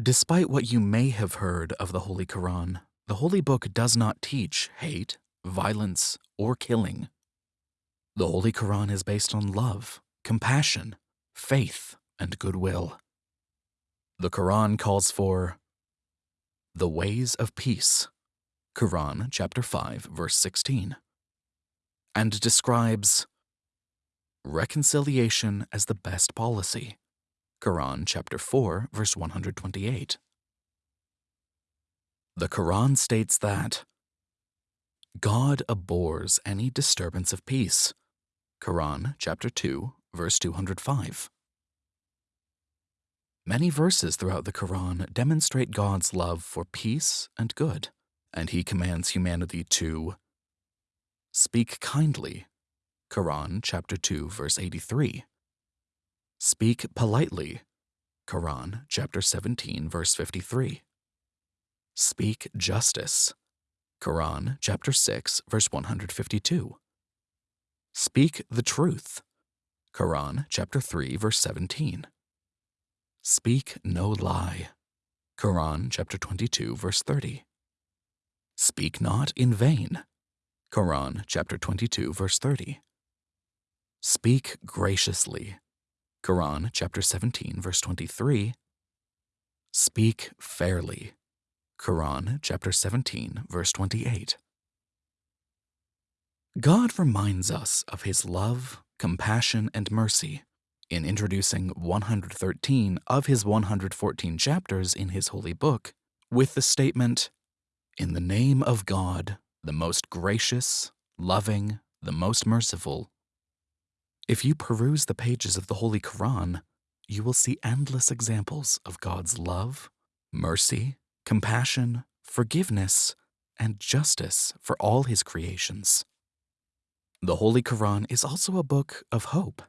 Despite what you may have heard of the Holy Quran, the Holy Book does not teach hate, violence, or killing. The Holy Quran is based on love, compassion, faith, and goodwill. The Quran calls for the ways of peace, Quran chapter 5 verse 16, and describes reconciliation as the best policy, Quran chapter 4 verse 128. The Quran states that God abhors any disturbance of peace, Quran chapter 2 verse 205. Many verses throughout the Quran demonstrate God's love for peace and good, and he commands humanity to speak kindly, Quran chapter 2 verse 83. Speak politely, Quran chapter 17 verse 53. Speak justice, Quran chapter 6 verse 152. Speak the truth, Quran chapter 3 verse 17. Speak no lie. Quran chapter 22 verse 30. Speak not in vain. Quran chapter 22 verse 30. Speak graciously. Quran chapter 17 verse 23. Speak fairly. Quran chapter 17 verse 28. God reminds us of his love, compassion, and mercy in introducing 113 of his 114 chapters in his holy book with the statement, In the name of God, the most gracious, loving, the most merciful. If you peruse the pages of the Holy Quran, you will see endless examples of God's love, mercy, compassion, forgiveness, and justice for all his creations. The Holy Quran is also a book of hope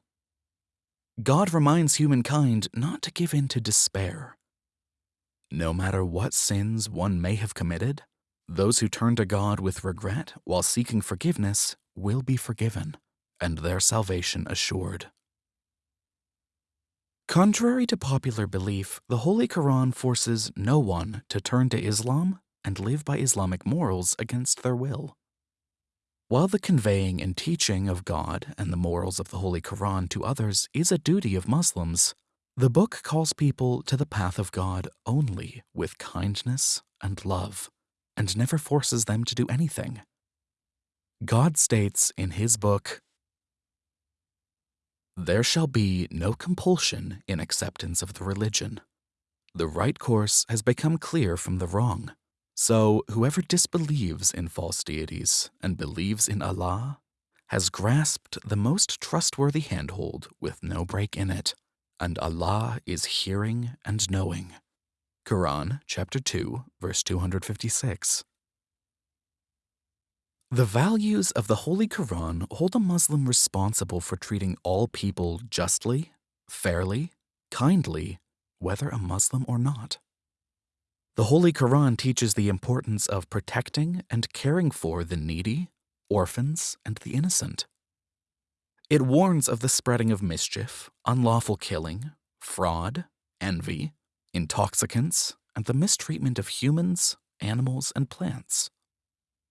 God reminds humankind not to give in to despair. No matter what sins one may have committed, those who turn to God with regret while seeking forgiveness will be forgiven, and their salvation assured. Contrary to popular belief, the Holy Quran forces no one to turn to Islam and live by Islamic morals against their will. While the conveying and teaching of God and the morals of the Holy Quran to others is a duty of Muslims, the book calls people to the path of God only with kindness and love, and never forces them to do anything. God states in his book, There shall be no compulsion in acceptance of the religion. The right course has become clear from the wrong. So, whoever disbelieves in false deities and believes in Allah has grasped the most trustworthy handhold with no break in it, and Allah is hearing and knowing. Quran chapter 2, verse 256. The values of the Holy Quran hold a Muslim responsible for treating all people justly, fairly, kindly, whether a Muslim or not. The Holy Quran teaches the importance of protecting and caring for the needy, orphans, and the innocent. It warns of the spreading of mischief, unlawful killing, fraud, envy, intoxicants, and the mistreatment of humans, animals, and plants.